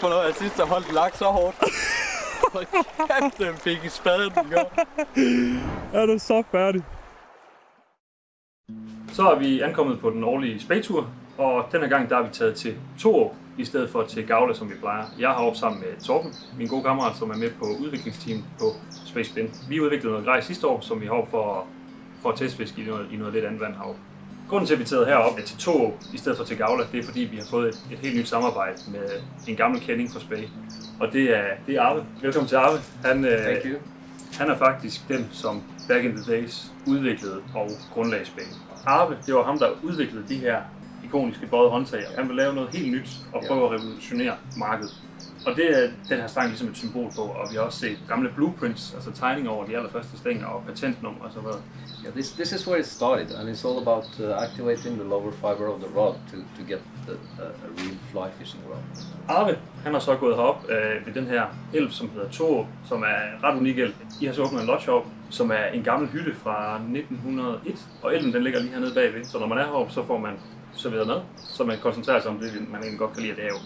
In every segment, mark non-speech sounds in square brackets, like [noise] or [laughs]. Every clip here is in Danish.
huske, hvornår jeg sidst har holdt laks så hårdt. [laughs] Hold kæft, den fik i spaden, den gør. Er du så færdig? Så er vi ankommet på den årlige spagtur, og denne gang der er vi taget til Torup i stedet for til Gavle, som vi plejer. Jeg har op sammen med Torben, min gode kammerat, som er med på udviklingsteam på Space Spin. Vi udviklede noget grej sidste år, som vi har for, for at testfiske i noget, i noget lidt andet vand heroppe. Grunden til, at vi er taget herop til Torup i stedet for til Gavle, det er fordi, vi har fået et, et helt nyt samarbejde med en gammel kending fra Spage. Og det er, det er Arve. Velkommen til Arve. Han, øh, Thank you. han er faktisk den, som back in the days udviklede og grundlagde Spage. Arve, det var ham, der udviklede de her ikoniske bøjede håndtag. Han vil lave noget helt nyt og prøve at revolutionere markedet. Og det er den her stang ligesom et symbol på, og vi har også set gamle blueprints, altså tegninger over de allerførste stænger og patentnummer og så videre. Yeah, this, this is where it started, and it's all about uh, activating the lower fiber of the rod to, to get the, uh, a real fly fishing rod. Arve, han har så gået herop øh, ved den her elv, som hedder Torup, som er ret unik elv. I har så åbnet en lodge op, som er en gammel hytte fra 1901, og elven den ligger lige hernede bagved. Så når man er heroppe, så får man serveret mad, så man koncentrerer sig om det, man egentlig godt kan lide, og det er jo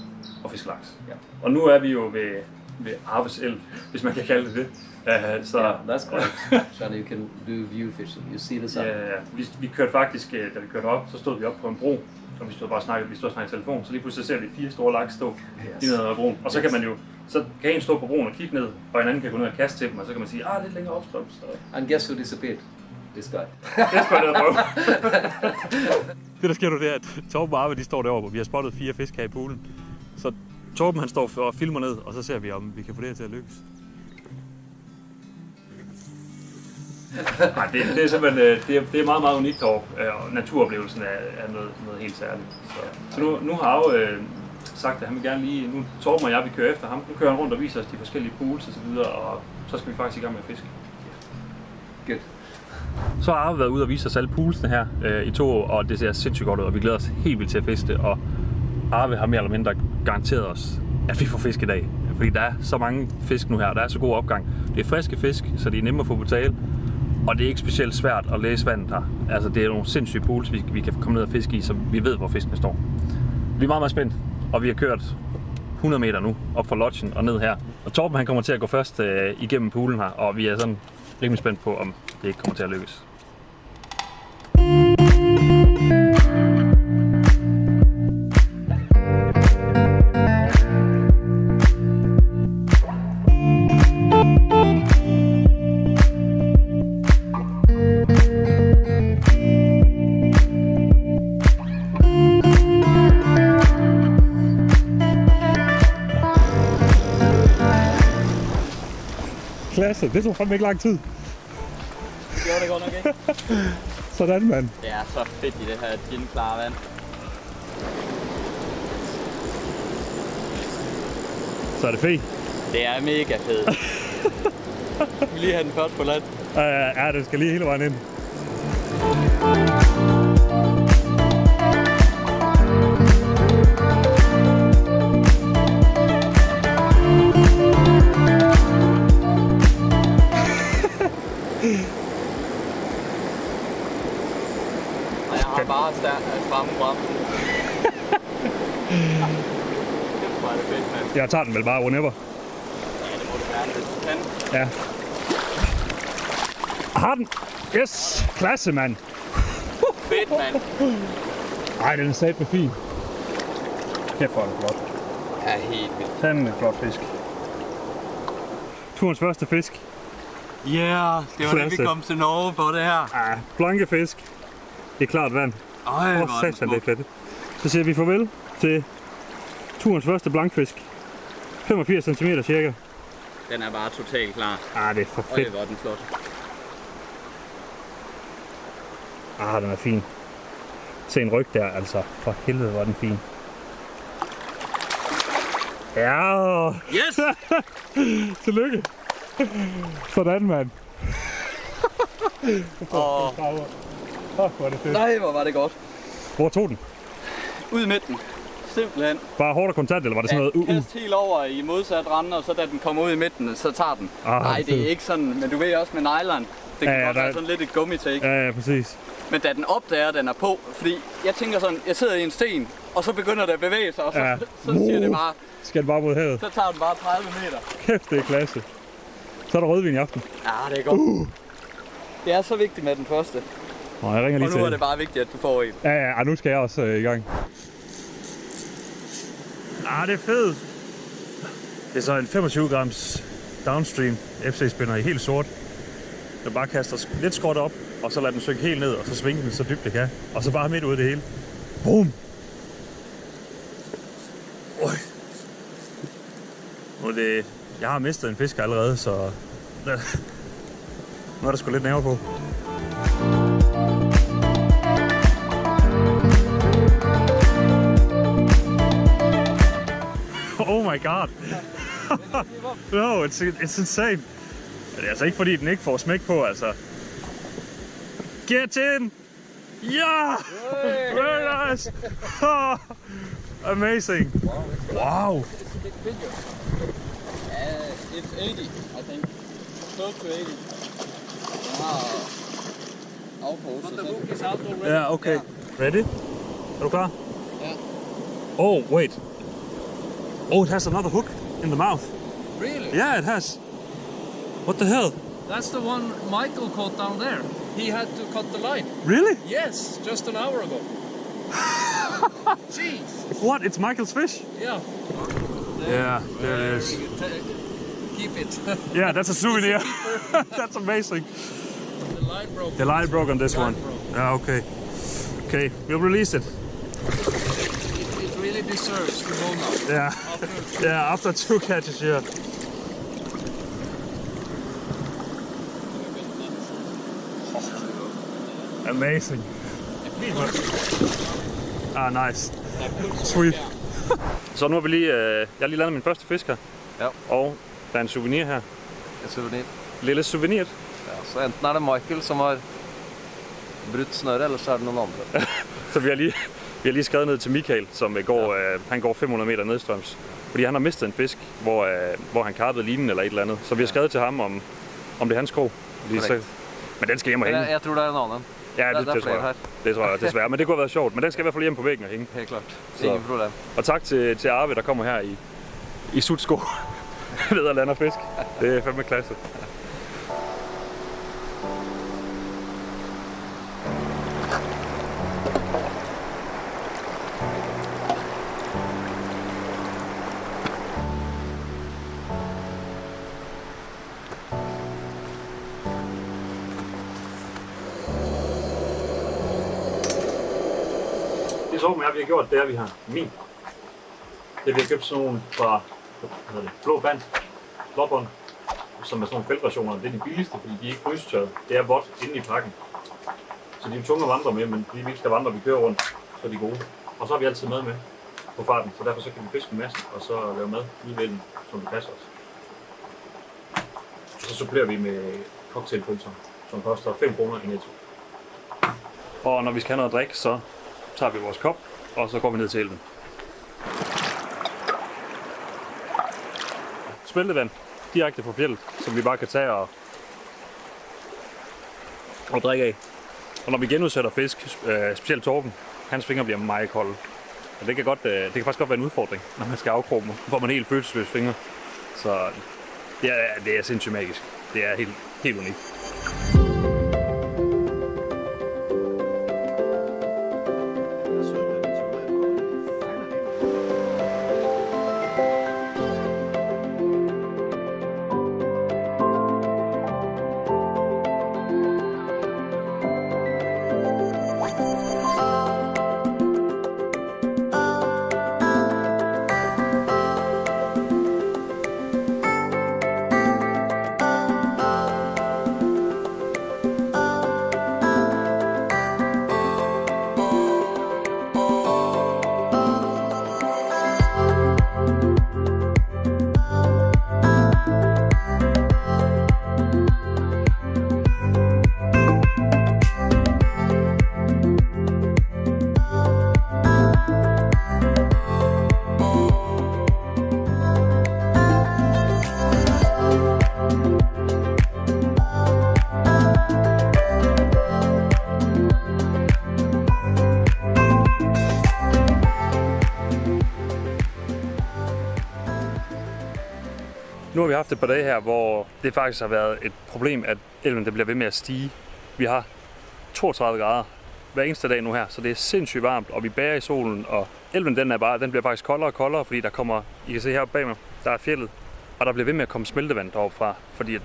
at fiske laks. Ja. Og nu er vi jo ved, ved Arves elv, hvis man kan kalde det det. Uh, så, Yeah, that's correct. and [laughs] you can do view fishing. You see the sun. Ja, ja. vi, vi kørte faktisk, øh, da vi kørte op, så stod vi op på en bro, og vi stod bare og snakkede, vi stod og snakkede i telefon, så lige pludselig ser vi fire store laks stå Yes. yes. nede ad broen. Og så kan man jo, så kan en stå på broen og kigge ned, og en anden kan gå ned og kaste til dem, og så kan man sige, ah, lidt længere opstrøm, så And guess who disappeared? This guy. ned og prøve. Det der sker nu, det er, at Torben og Arve, de står derovre, og vi har spottet fire fisk her i poolen. Så Torben han står og filmer ned, og så ser vi, om vi kan få det her til at lykkes. Nej, det, det er simpelthen, øh, det er, det er meget, meget unikt heroppe, øh, og naturoplevelsen er, er noget, noget helt særligt. Så, så nu, nu har Arve øh, sagt, at han vil gerne lige, nu Torben og jeg, vi kører efter ham, nu kører han rundt og viser os de forskellige pools og så videre, og så skal vi faktisk i gang med at fiske. Good. Så har Arve været ude og vise os alle poolsene her øh, i to år, og det ser sindssygt godt ud, og vi glæder os helt vildt til at fiske. Og Arve har mere eller mindre garanteret os, at vi får fisk i dag. Fordi der er så mange fisk nu her, og der er så god opgang. Det er friske fisk, så de er nemme at få på tale. Og det er ikke specielt svært at læse vandet her. Altså, det er nogle sindssyge pools, vi, vi kan komme ned og fiske i, så vi ved, hvor fiskene står. Vi er meget, meget spændt, og vi har kørt 100 meter nu, op fra lodgen og ned her. Og Torben han kommer til at gå først øh, igennem poolen her, og vi er sådan rimelig spændt på, om det ikke kommer til at lykkes. Klasse, det tog fandme ikke lang tid. Gjorde det godt nok ikke? [laughs] Sådan, mand. Det er så fedt i det her ginklare vand. Så er det fint. Det er mega fedt. [laughs] Vi lige have den først på land. Uh, ja, det skal lige hele vejen ind. Jeg tager den vel bare whenever. Ja, det må du gerne, hvis du kan. Ja. Har den. Yes, klasse, mand. Fedt, mand. Ej, den er sat med fin. Kæft, hvor er den flot. Ja, helt vildt. Fandme en flot fisk. Turens første fisk. Ja, yeah, det var det, Klasse. vi kom til Norge på det her. Ah, blanke fisk. Det er klart vand. Øj, hvor oh, er det fedt. Så siger vi farvel til turens første blankfisk. 85 cm cirka. Den er bare totalt klar. Ah, det er for Øj, fedt. hvor er den flot. Ah, den er fin. Se en ryg der, altså. For helvede, hvor den fin. Ja, Yes! [laughs] tillykke. Sådan, mand. [laughs] Åh, Åh, hvor er det fedt. nej, hvor var det godt. Hvor tog den? Ud i midten. Simpelthen. Bare hårdt og kontant, eller var det sådan noget? Uh, uh. Kast helt over i modsat rende, og så da den kommer ud i midten, så tager den. Ah, Nej, det er ikke sådan, men du ved også med nylon, Det kan Ja, ja, godt der være sådan lidt et gummitake. Ja, ja, præcis. Men da den opdager, at den er på, fordi jeg tænker sådan, jeg sidder i en sten, og så begynder det at bevæge sig, og så, Ja. ja. [laughs] så siger det bare, Skal den bare mod havet. så tager den bare 30 meter. Kæft, det er klasse. Så er der rødvin i aften. Ja, det er godt. Uh. Det er så vigtigt med den første, Nå, jeg ringer lige og nu til er det bare vigtigt, at du får en. Ja, ja, nu skal jeg også øh, i gang. Ah, det er fedt. Det er så en 25 grams downstream FC spinner i helt sort. Den bare kaster lidt skråt op, og så lader den synke helt ned, og så svinge den så dybt det kan. Og så bare midt ud i det hele. Boom! Oj. Nu er det... Jeg har mistet en fisk allerede, så... [laughs] Nu er der sgu lidt nerve på. Oh my god. [laughs] no, it's, it's insane. Men det er altså ikke fordi, den ikke får smæk på, altså. Get in! Ja! Very nice! [laughs] Amazing! Wow! it's a bit Uh, it's 80, I think. Close to 80. Den har. But the hook is out already. Ja, okay. Ready? Er du klar? Ja. Oh, wait. Oh, it has another hook in the mouth. Really? Yeah, it has. What the hell? That's the one Michael caught down there. He had to cut the line. Really? Yes, just an hour ago. [laughs] Jeez. What? It's Michael's fish? Yeah. Yeah, there it is. Keep it. [laughs] Yeah, that's a souvenir. [laughs] that's amazing. the line broke. The line broke on this Line one. broke. Yeah, okay. Okay, we'll release it. Deserves to go now. Yeah, After yeah. After two catches, yeah. Amazing. Ah, nice. Sweet. [laughs] Så nu har vi lige, øh, jeg har lige landet min første fisk her. Ja. Og der er en souvenir her. En souvenir. Lille souvenir. Ja, så enten er det Michael som har brutt snøret, eller så er det noen andre. Så vi har lige, vi har lige skrevet ned til Michael, som går, øh, han går 500 meter nedstrøms. Fordi han har mistet en fisk, hvor, øh, hvor han karpede linen eller et eller andet. Så vi har skrevet til ham, om, om det er hans krog. Fordi så, men den skal hjem og hænge. jeg, jeg tror det er en annen. Ja, der- det, der er det, tror jeg. her. Det tror jeg desværre. Men det kunne have været sjovt. Men den skal i hvert fald hjem på væggen og hænge. Helt klart. Så. Ingen problem. Og tak til, til Arve, der kommer her i, i sutsko [laughs] ned og lander fisk. Det er fandme klasse. Så med, at vi har gjort, det er, at vi har min. Det vi har købt sådan nogle fra hvad det, blå band, blåbånd, som er sådan nogle feltrationer. Det er de billigste, fordi de er ikke frysetørret. Det er vådt inde i pakken. Så de er tunge at vandre med, men fordi vi ikke skal vandre, vi kører rundt, så er de gode. Og så har vi altid mad med på farten, så derfor så kan vi fiske en masse, og så lave mad lige ved den, som det passer os. Og så supplerer vi med cocktailpølser, som koster 5 kroner i netto. Og når vi skal have noget at drikke, så tager vi vores kop, og så går vi ned til elven. Smeltevand direkte fra fjellet, som vi bare kan tage og, og drikke af. Og når vi genudsætter fisk, øh, specielt torben, hans fingre bliver meget kolde. Og det kan, godt, øh, det kan faktisk godt være en udfordring, når man skal afkroge dem. Får man helt følelsesløse fingre. Så det er, det er sindssygt magisk. Det er helt, helt unikt. Nu har vi haft et par dage her, hvor det faktisk har været et problem, at elven det bliver ved med at stige. Vi har 32 grader hver eneste dag nu her, så det er sindssygt varmt, og vi bærer i solen, og elven den, er bare, den bliver faktisk koldere og koldere, fordi der kommer, I kan se her bag mig, der er fjellet, og der bliver ved med at komme smeltevand deroppe fra, fordi ja,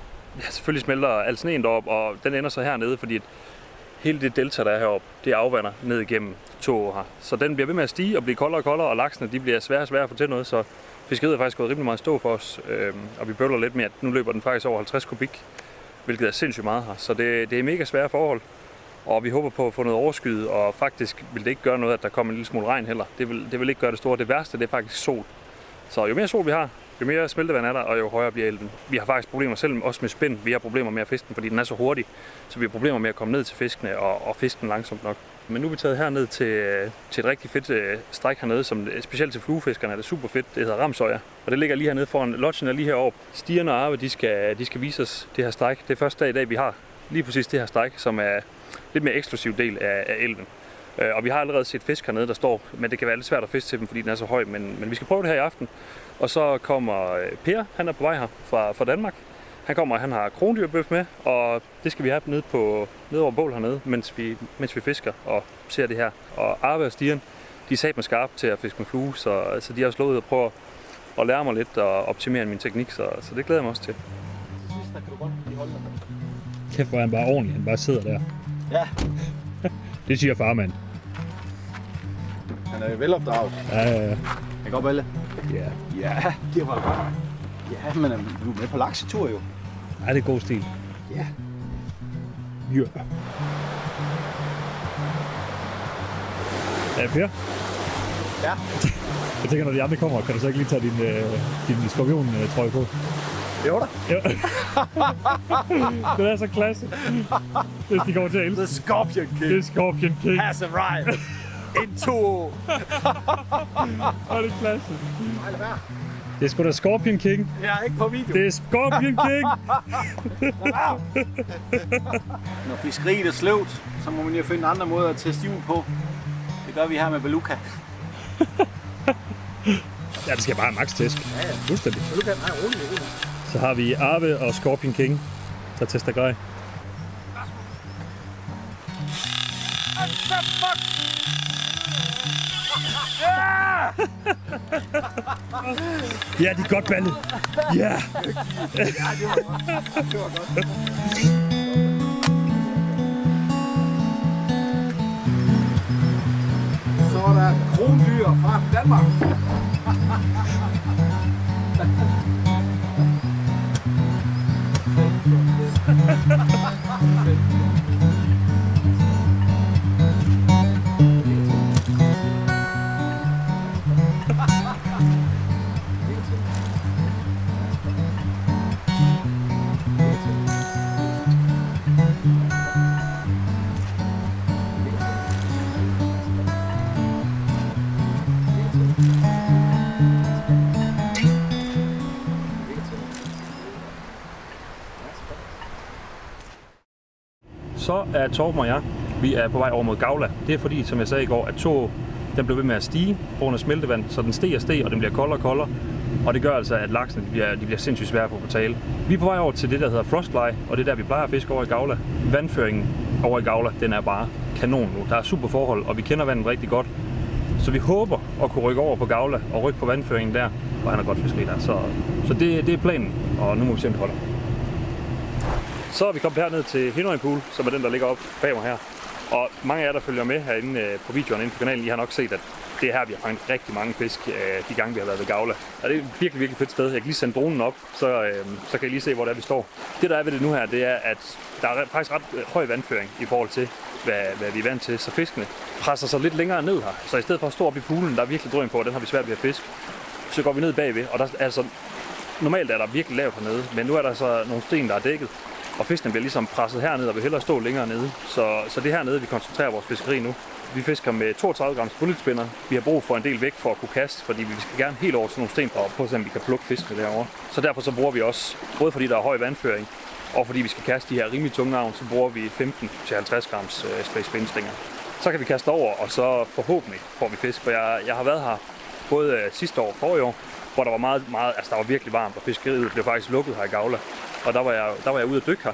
selvfølgelig smelter al sneen derop, og den ender så hernede, fordi hele det delta, der er heroppe, det afvander ned igennem to her. Så den bliver ved med at stige og blive koldere og koldere, og laksene de bliver svære og svære at få til noget, så fiskeriet er faktisk gået rimelig meget stå for os, øh, og vi bøvler lidt med, at nu løber den faktisk over 50 kubik, hvilket er sindssygt meget her. Så det, det er mega svære forhold, og vi håber på at få noget overskyet, og faktisk vil det ikke gøre noget, at der kommer en lille smule regn heller. Det vil, det vil ikke gøre det store. Det værste, det er faktisk sol. Så jo mere sol vi har, jo mere smeltevand er der, og jo højere bliver elven. Vi har faktisk problemer selv også med spind. Vi har problemer med at fiske den, fordi den er så hurtig. Så vi har problemer med at komme ned til fiskene og, og fiske den langsomt nok. Men nu er vi taget herned til, øh, til et rigtig fedt øh, stræk hernede, som øh, specielt til fluefiskerne er det super fedt. Det hedder Ramsøjer. Og det ligger lige hernede foran lodgen er lige heroppe. Stierne og Arve, de skal, de skal vise os det her stræk. Det er første dag i dag, vi har lige præcis det her stræk, som er lidt mere eksklusiv del af, af elven. Øh, Og vi har allerede set fisk hernede, der står, men det kan være lidt svært at fiske til dem, fordi den er så høj. Men, men vi skal prøve det her i aften. Og så kommer øh, Per, han er på vej her fra, fra Danmark. Han kommer, og han har krondyrbøf med, og det skal vi have nede, på, nede over bål hernede, mens vi, mens vi fisker og ser det her. Og Arve og Stian, de er sat med skarp til at fiske med flue, så, så de har slået ud og prøve at lære mig lidt og optimere min teknik, så, så det glæder jeg mig også til. Kæft, hvor er han bare ordentlig. Han bare sidder der. Ja, [laughs] Det siger farmand. han er velopdraget. Ja, ja, ja. Ikke op alle? ja. Ja, det var godt. Ja, men du er med på laksetur jo. Ej, det er god stil. Ja. Ja. Ja, Per? Ja. [laughs] Jeg tænker, når de andre kommer, kan du så ikke lige tage din, øh, din skorpion-trøje på? Jo da. Ja. [laughs] det er så klasse. Hvis de kommer til at elske. The Scorpion King er Scorpion King. has arrived. [laughs] Into. Og det er klasse. Det er sgu da Scorpion King. Jeg er ikke på video. Det er Scorpion King. [laughs] Når fiskeriet er sløvt, så må man jo finde andre måder at teste hjul på. Det gør vi her med Beluga. [laughs] Ja, det skal bare max tæsk. Ja, ja. Fuldstændig. Beluga, nej, rolig, rolig. Så har vi Arve og Scorpion King, der tester grej. Ja, de er godt ballet. Ja. Det var godt. Så er der krondyr fra Danmark. Så er Torben og jeg, vi er på vej over mod Gavla. Det er fordi, som jeg sagde i går, at to den blev ved med at stige på grund af smeltevand, så den steg og steg, og den bliver koldere og koldere. Og det gør altså, at laksene de bliver, de bliver sindssygt svære at få på tale. Vi er på vej over til det, der hedder Frostfly, og det er der, vi plejer at fiske over i Gavla. Vandføringen over i Gavla, den er bare kanon nu. Der er super forhold, og vi kender vandet rigtig godt. Så vi håber at kunne rykke over på Gavla og rykke på vandføringen der, og han er godt fiskeri der. Så, så det, det er planen, og nu må vi se, om det holder. Så er vi kommet herned til Hinøjen Pool, som er den, der ligger op bag mig her. Og mange af jer, der følger med herinde øh, på videoerne inde på kanalen, I har nok set, at det er her, vi har fanget rigtig mange fisk øh, de gange, vi har været ved Gavla. Og det er et virkelig, virkelig fedt sted. Jeg kan lige sende dronen op, så, øh, så kan I lige se, hvor det er, vi står. Det, der er ved det nu her, det er, at der er faktisk ret øh, høj vandføring i forhold til, hvad, hvad vi er vant til. Så fiskene presser sig lidt længere ned her. Så i stedet for at stå op i poolen, der er virkelig drøm på, og den har vi svært ved at fiske, så går vi ned bagved, og der er altså normalt er der virkelig lavt hernede, men nu er der så nogle sten, der er dækket, og fiskene bliver ligesom presset herned og vil hellere stå længere nede. Så, så det er hernede, vi koncentrerer vores fiskeri nu. Vi fisker med 32 grams bulletspinner. Vi har brug for en del væk for at kunne kaste, fordi vi skal gerne helt over til nogle sten på, på så vi kan plukke fiskene derovre. Så derfor så bruger vi også, både fordi der er høj vandføring, og fordi vi skal kaste de her rimelig tunge navn, så bruger vi 15-50 grams øh, space spændstinger. Så kan vi kaste over, og så forhåbentlig får vi fisk, for jeg, jeg har været her både øh, sidste år og forrige år, hvor der var meget, meget, altså der var virkelig varmt, og fiskeriet blev faktisk lukket her i Gavla. Og der var jeg, der var jeg ude at dykke her.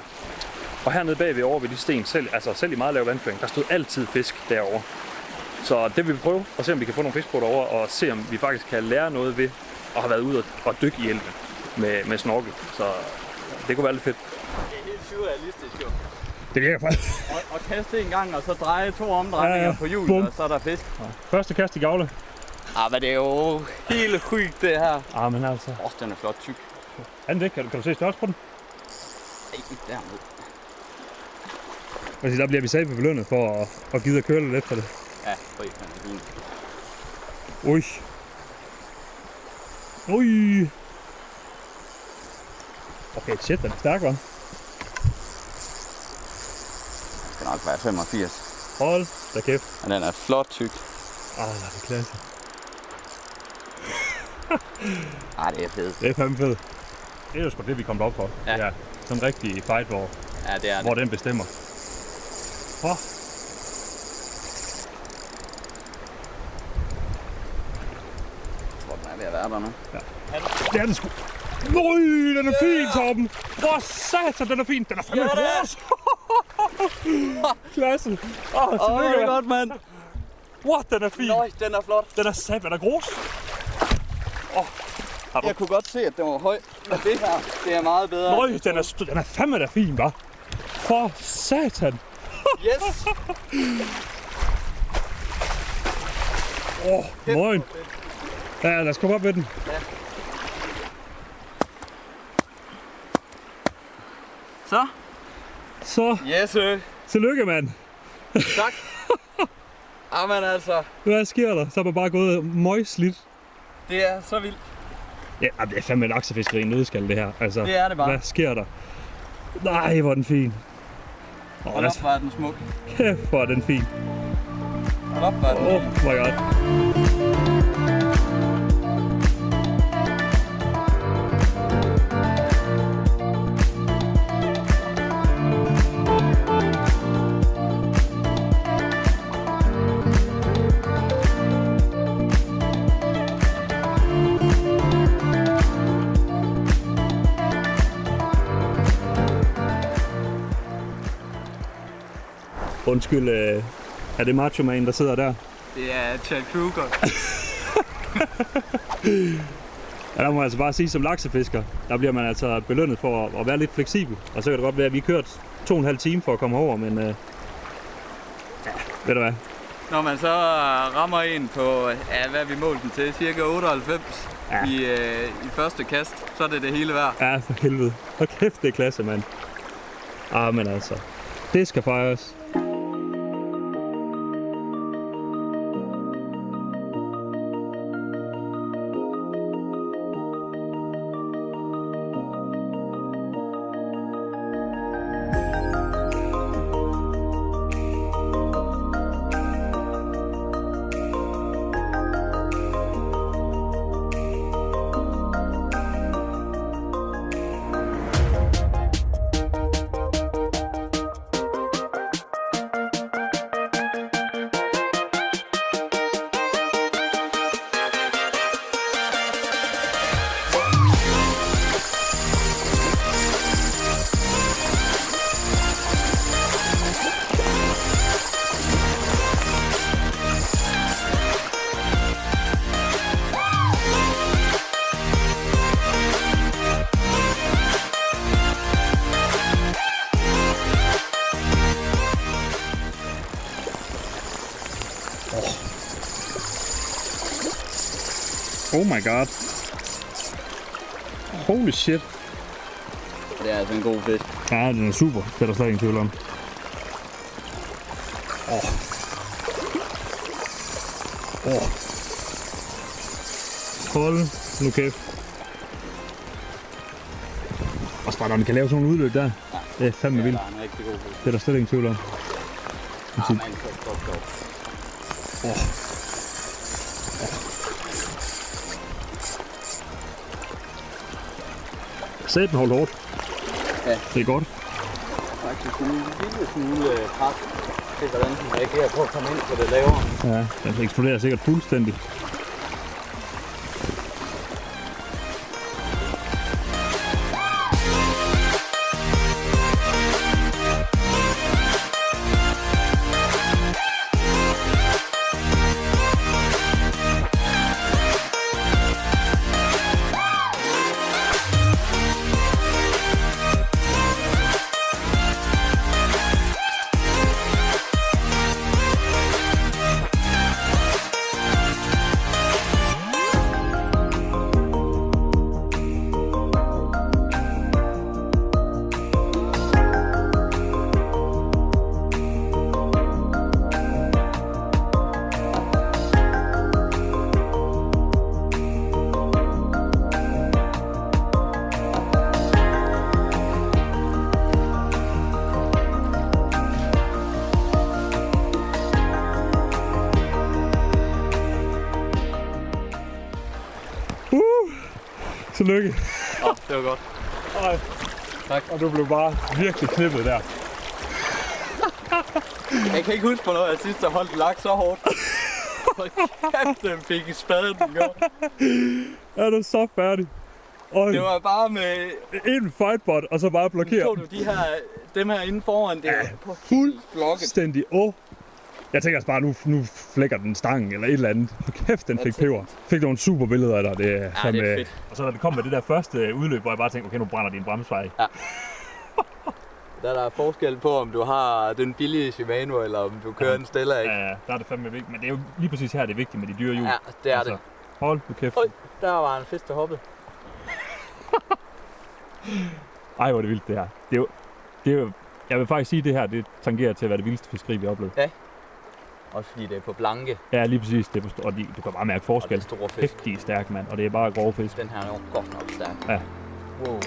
Og hernede bagved over ved de sten, selv, altså selv i meget lav vandføring, der stod altid fisk derovre. Så det vil vi prøve, og se om vi kan få nogle fisk på derovre, og se om vi faktisk kan lære noget ved at have været ude og dykke i elven med, med snorkel. Så det kunne være lidt fedt. Det er helt surrealistisk jo. Det virker faktisk. Og, og kaste en gang, og så dreje to omdrejninger Ja, ja. på hjulet, og så er der fisk. Første kast i Gavle. Ah, men det er jo helt sygt det her. Ah, men altså. Åh, oh, den er flot tyk. Er den det? Kan du, kan du se størrelse på den? Ej, dernede. Altså, der bliver vi sagde belønnet for at, at gide at køre lidt efter det. Ja, fri, den er fin. Ui. Ui. Okay, shit, den er stærk, hva'? Den skal nok være 85. Hold da kæft. Men den er flot tyk. Ah, det er klasse. [laughs] Ah, det er fedt. Det er fandme fedt. Det er jo sgu det, vi kom op for. Ja. ja. Sådan en rigtig fight, hvor, Ja, det er hvor det. den bestemmer. Åh. Jeg tror, den er ved at være der nu. Det er den sgu. Nøj, den er fin, Torben. Hvor satan, den er fin. Den er fandme gros. [laughs] Klasse. Åh, oh, Åh, det er godt, mand. What, den er fin. Nøj, den er flot. Den er sat, den er gros. Jeg kunne godt se, at den var høj. Men det her, det er meget bedre. Nøj, den er, den er fandme da fin, hva'? For satan. Yes! Åh, oh, moin. Ja, lad os komme op med den. Så. Så, Yes, sir. tillykke, mand. Tak. [laughs] Jamen altså, Hvad sker der? Så er man bare gået møgslidt. det er så vildt. Ja, det er fandme en aksefiskeri nødskal, det her. Altså, Det er det bare. Hvad sker der? Nej, hvor er den fin. Åh, Hold oh, op, hvor er den smuk. kæft, hvor er den fin. Hold op, hvor er den Oh fin. my god. Undskyld, øh, er det Macho Man, der sidder der? Det er Chad Kruger. [laughs] Ja, der må jeg altså bare sige, som laksefisker, der bliver man altså belønnet for at, at være lidt fleksibel. Og så kan det godt være, at vi kørt to og en halv time for at komme over, men øh, ja, ved du hvad? Når man så rammer en på, ja, hvad vi målt den til? Cirka 98 Ja. i, øh, i første kast, så er det det hele værd. Ja, for helvede. Hold kæft, det er klasse, mand. Ah, men altså, det skal fejres. Oh my god. Holy shit. Det er altså en god fisk. Ja, den er super. Det er der slet ingen tvivl om. Åh. Åh. Hold nu kæft. Også bare, når man kan lave sådan nogle udløb der. Det er fandme vildt. Det er en rigtig god fisk. Det er der slet ingen tvivl om. Ja, men så stop, stop. Sæt holdt hårdt. Ja. Det er godt. Faktisk en lille smule øh, pres til, hvordan den reagerer på at komme ind på det lavere. Ja, den eksploderer sikkert fuldstændig. Og du blev bare virkelig knippet der. Jeg kan ikke huske, hvornår jeg sidst har holdt laks så hårdt. Hold kæft, den fik i spaden, den gjorde. Er du så færdig? Øj, Det var bare med... en fightbot, og så bare blokere Så du de her, dem her inde foran, det er Ja, på fuld blokket. fuldstændig. Åh. Jeg tænker altså bare, nu, nu flækker den stangen eller et eller andet. Hold kæft, den fik peber. Fik nogle super billeder af dig. Det er, Ja, fandme- det er fedt. Og så da det kom med det der første udløb, hvor jeg bare tænkte, okay, nu brænder din bremsvej. Der er der forskel på, om du har den billige Shimano, eller om du kører en Stella, ikke? Ja, der er det fandme vigtigt. Men det er jo lige præcis her, det er vigtigt med de dyre hjul. Ja, det er Altså, det. Hold nu kæft. Øj. Der var en fisk, der hoppede. [laughs] Ej, hvor er det vildt det her. Det er jo, det er jo, jeg vil faktisk sige, at det her det tangerer til at være det vildeste fiskeri, vi har oplevet. Også fordi det er på blanke, Ja, lige præcis. Det er og de, du kan bare mærke og det forskel. er store fisk. Stærke, mand. Og det er bare grove fisk. Den her er jo godt nok stærk. Ja. Wow.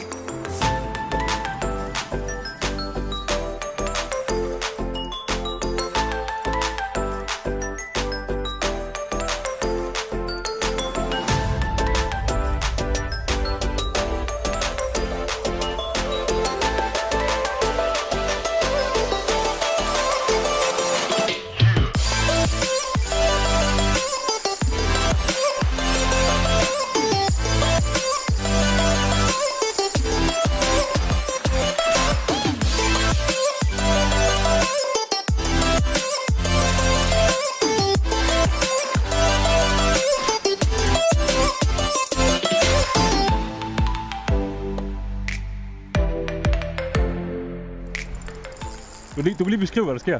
Der sker.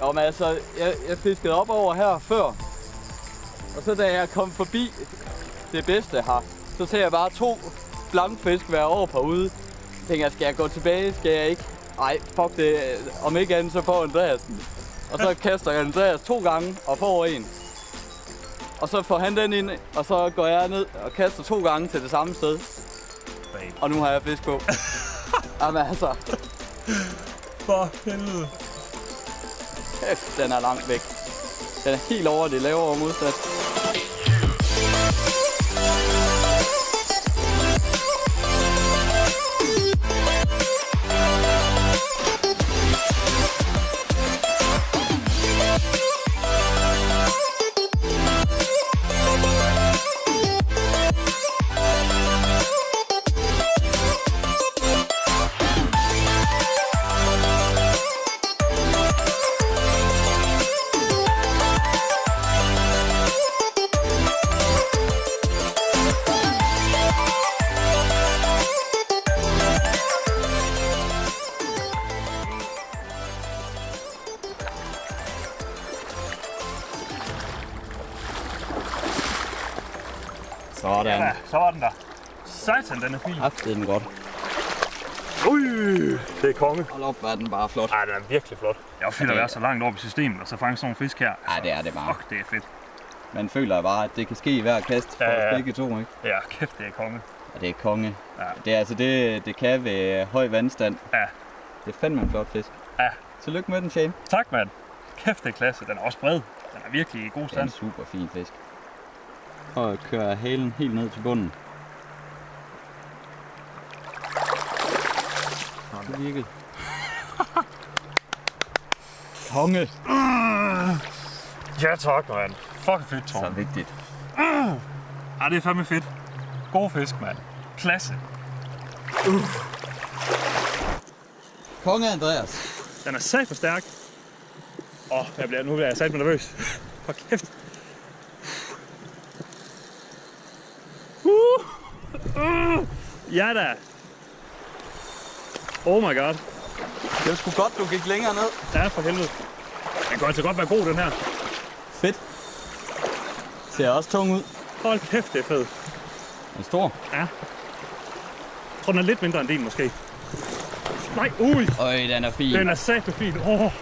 Jo, men altså, jeg, jeg fiskede op over her før. Og så da jeg kom forbi det bedste her, så ser jeg bare to blankfisk være over på ude. Jeg tænker, skal jeg gå tilbage? Skal jeg ikke? Ej, fuck det. Om ikke andet, så får Andreas den. Og så kaster jeg Andreas to gange og får en. Og så får han den ind, og så går jeg ned og kaster to gange til det samme sted. Og nu har jeg fisk på. [laughs] Jamen altså, for helvede. kæft, den er langt væk. Den er helt over det lavere modsat. Den er fin. Haft den godt. Ui, det er konge. Hold op, hvor er den bare flot. Ej, den er virkelig flot. Jeg er fedt at være så langt oppe i systemet, og så fange sådan nogle fisk her. Ja, det er det bare. Fuck, det er fedt. Man føler bare, at det kan ske i hver kast for Ja, ja. os begge to, ikke? Ja, kæft, det er konge. Og det er konge. Ja. Det er altså det, det kan ved høj vandstand. Ja. Det er fandme en flot fisk. Ja. Tillykke med den, Shane. Tak, mand. Kæft, det er klasse. Den er også bred. Den er virkelig i god Det er en stand. super fin fisk. Og at køre halen helt ned til bunden. Det virkede. Konge. Ja, tak, mand. Fuck fedt, Så Torben. vigtigt. Ja, det er fandme fedt. God fisk, mand. Klasse. Konge Andreas. Den er sat for stærk. Åh, oh, jeg bliver, nu bliver jeg sat nervøs. For kæft. Uh, uh, ja da. Oh my god. Det var sgu godt, du gik længere ned. Ja, for helvede. Den kan altså godt være god, den her. Fedt. Ser også tung ud. Hold kæft, det er fedt. Den er stor. Jeg tror, den er lidt mindre end din, måske. Nej, ui. Øj, den er fin. Den er sat fin. Åh, oh,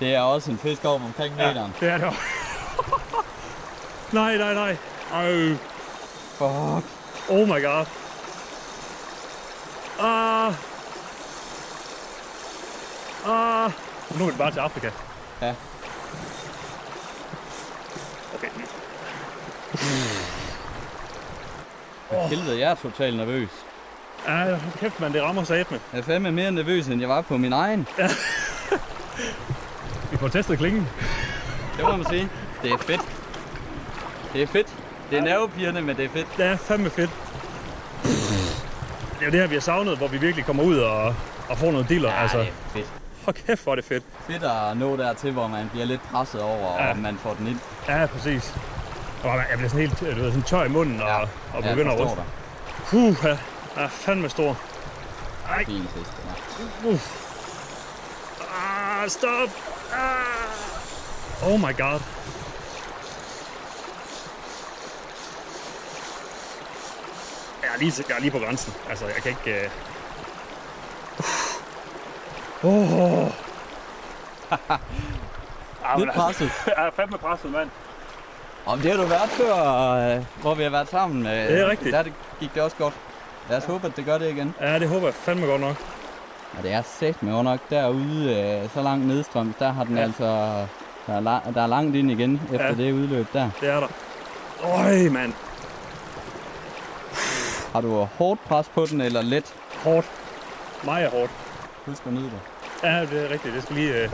Det er også en fisk op omkring meteren. det er det også. [laughs] nej, nej, nej. Ej. Fuck. Oh my god. Ah. Ah. Nu er det bare til Afrika. Ja. Okay. For helvede, jeg er totalt nervøs. Ja, kæft, man, det rammer sat med. Jeg er fandme mere nervøs, end jeg var på min egen. Vi får testet klingen. Det må man sige. Det er fedt. Det er fedt. Det er nervepirrende, men det er fedt. Det er fandme fedt. Det er jo det her, vi har savnet, hvor vi virkelig kommer ud og, og får noget diller. Ja, altså, det er fedt. Hold kæft, hvor er det fedt. Fedt at nå dertil, hvor man bliver lidt presset over, Ja. og man får den ind. Ja, præcis. Og man- jeg bliver sådan helt du ved, sådan tør i munden og, og Ja, begynder at jeg ryste. Puh, ja. er fandme stor. Ej, Fin fisk, den er. ah, stop. Ah. Oh my god. Jeg er lige, jeg er lige på grænsen. Altså, jeg kan ikke... Øh... Oh. Lidt presset. [laughs] Jeg er fandme presset, mand. Om det har du været før, øh, hvor vi har været sammen. Øh, Det er rigtigt. Der det gik det også godt. Lad os håbe, at det gør det igen. Ja, det håber jeg fandme godt nok. Og det er sæt med nok derude, øh, så langt nedstrøms, der har den Ja. ja. altså... Der er, la- der er langt ind igen efter Ja. ja. det udløb der. Det er der. Øj, mand. Har du hårdt pres på den, eller let? Hårdt. Meget hårdt. Husk at nyde det. Ja, det er rigtigt. Det skal lige... Øh...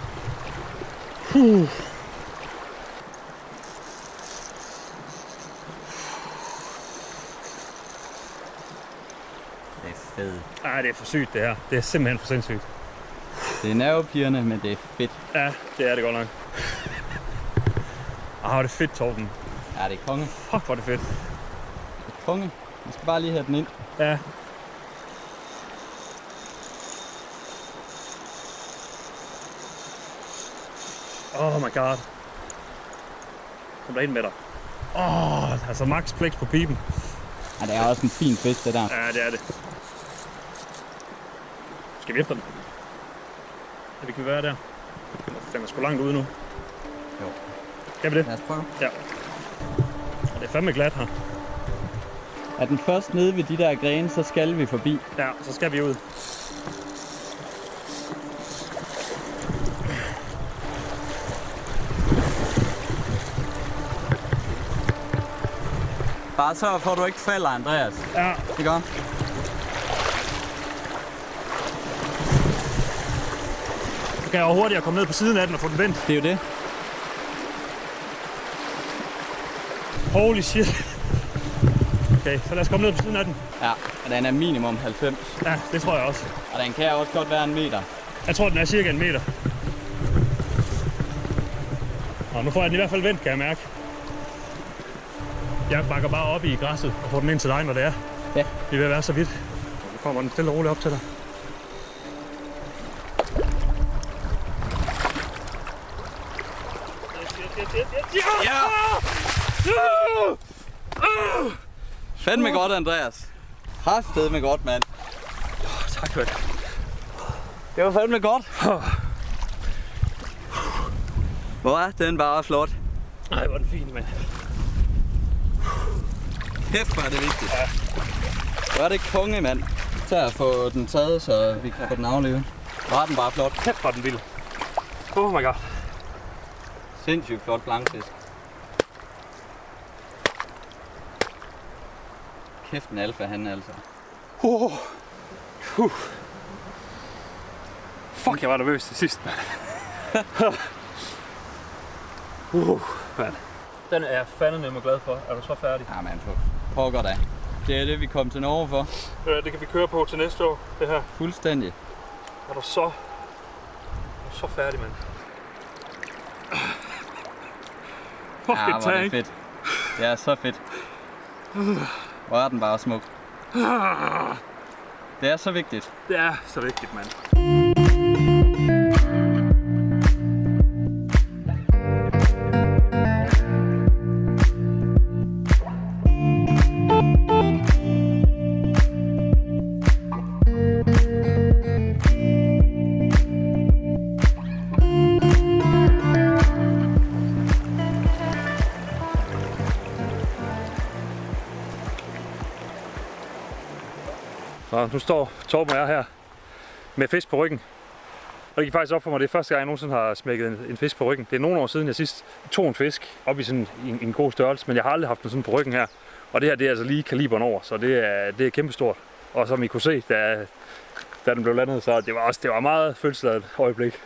Puh. Det er fedt. Ej, det er for sygt, det her. Det er simpelthen for sindssygt. Det er nervepirrende, men det er fedt. Ja, det er det godt nok. Ah, hvor er det fedt, Torben. Ja, det er konge. Fuck, hvor er det fedt. Det er konge. Vi skal bare lige have den ind. Ja. Oh my god. Kom der ind med dig. Åh, oh, altså max flex på pipen. Ja, det er også en fin fisk, det der. Ja, det er det. Skal vi efter den? Ja, det kan vi være der. Den er sgu langt ude nu. Jo. Skal vi det? Lad os prøve. Ja. Det er fandme glat her. Er den først nede ved de der grene, så skal vi forbi. Ja, så skal vi ud. Bare sørg for, at du ikke falder, Andreas. Ja, Det gør. så kan jeg jo hurtigere komme ned på siden af den og få den vendt. Det er jo det. Holy shit. Okay, så lad os komme ned på siden af den. Ja, og den er minimum 90. Ja, det tror jeg også. Og den kan også godt være en meter. Jeg tror, den er cirka en meter. Og nu får jeg den i hvert fald vendt, kan jeg mærke. Jeg bakker bare op i græsset og får den ind til dig, når det er. Ja. Vi at være så vidt. Nu kommer den stille og roligt op til dig. Ja! Fandme godt, Andreas. Harsted med godt, mand. Tak for det. Det var fandme godt. Hvor er den bare flot. Ej, hvor er den fin, mand. Kæft, hvor er det vigtigt. Ja. Hvor er det konge, mand. Tag at få den taget, så vi kan få den aflevet. Er den bare flot. Kæft, hvor er den vild. Oh my god. Sindssygt flot blankfisk. Kæft en alfa, han altså. Uh. Uh. Fuck, jeg var nervøs til sidst, mand. [laughs] uh, mand. Den er jeg fandme glad for. Er du så færdig? Ja, man, for pokker da. Det er det, vi kom til Norge for. Øh, det kan vi køre på til næste år, det her. Fuldstændig. Er du så... Er du så færdig, mand? Fuck, Ja, hvor er det fedt. Det er så fedt. Hvor er den bare smuk. Det er så vigtigt. Det er så vigtigt, mand. Nu står Torben og jeg her med fisk på ryggen. Og det gik faktisk op for mig, det er første gang, jeg nogensinde har smækket en, en fisk på ryggen. Det er nogle år siden, jeg sidst tog en fisk op i sådan en, en god størrelse, men jeg har aldrig haft den sådan på ryggen her. Og det her, det er altså lige kaliberen over, så det er, det er kæmpestort. Og som I kunne se, da, da den blev landet, så det var også det var meget følelsesladet øjeblik.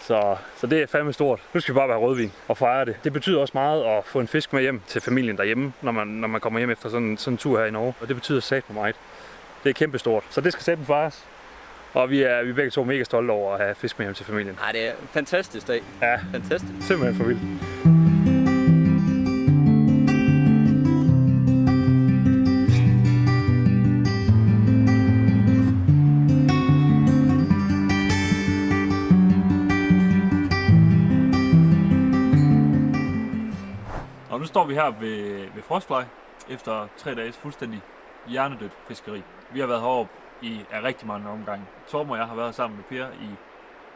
Så, så det er fandme stort. Nu skal vi bare være rødvin og fejre det. Det betyder også meget at få en fisk med hjem til familien derhjemme, når man, når man kommer hjem efter sådan, sådan en tur her i Norge. Og det betyder sat på meget. Det er kæmpestort. Så det skal sætte fejres. Og vi er, vi er begge to mega stolte over at have fisk med hjem til familien. Nej, det er en fantastisk dag. Ja, Fantastisk. simpelthen for vildt. Og nu står vi her ved, ved Frostfly efter tre dages fuldstændig hjernedødt fiskeri. Vi har været heroppe i er rigtig mange omgange. Torben og jeg har været sammen med Per i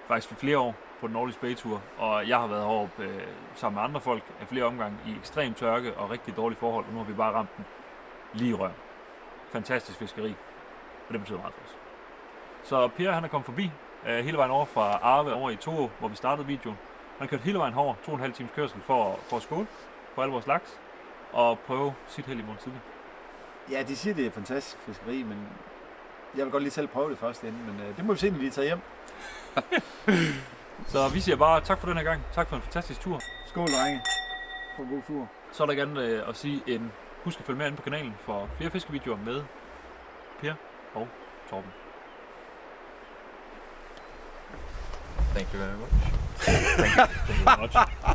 faktisk for flere år på den årlige Bay-tur, og jeg har været heroppe øh, sammen med andre folk af flere omgange i ekstrem tørke og rigtig dårlige forhold, og nu har vi bare ramt den lige i røven. Fantastisk fiskeri, og det betyder meget for os. Så Per han er kommet forbi øh, hele vejen over fra Arve over i Toro, hvor vi startede videoen. Han har kørt hele vejen over, to og en halv times kørsel for, for at skåle på alle vores laks, og prøve sit held i morgen tidlig. Ja, de siger, det er fantastisk fiskeri, men jeg vil godt lige selv prøve det først inden, men øh, det må vi se, når de tager hjem. [laughs] Så vi siger bare tak for den her gang. Tak for en fantastisk tur. Skål, drenge. For en god tur. Så er der gerne øh, at sige en husk at følge med inde på kanalen for flere fiskevideoer med Per og Torben. Thank you very much. [laughs] Thank you very much.